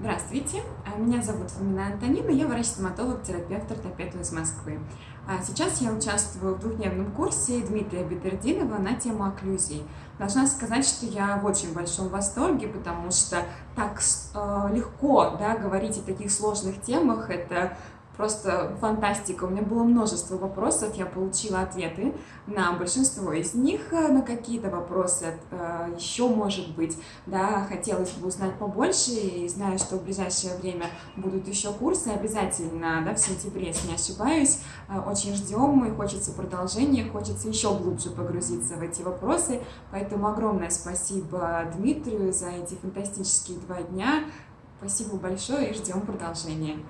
Здравствуйте, а, меня зовут Фомина Антонина, я врач-стоматолог, терапевт, ортопед из Москвы. А сейчас я участвую в двухдневном курсе Дмитрия Бедердинова на тему окклюзий. Должна сказать, что я в очень большом восторге, потому что так э, легко да, говорить о таких сложных темах, это просто фантастика. У меня было множество вопросов, я получила ответы на большинство из них, на какие-то вопросы э, еще, может быть, да, хотелось бы узнать побольше, и знаю, что в ближайшее время будут еще курсы, обязательно, да, в сентябре, если не ошибаюсь, э, очень ждем, и хочется продолжения, хочется еще глубже погрузиться в эти вопросы, поэтому огромное спасибо Дмитрию за эти фантастические два дня, спасибо большое и ждем продолжения.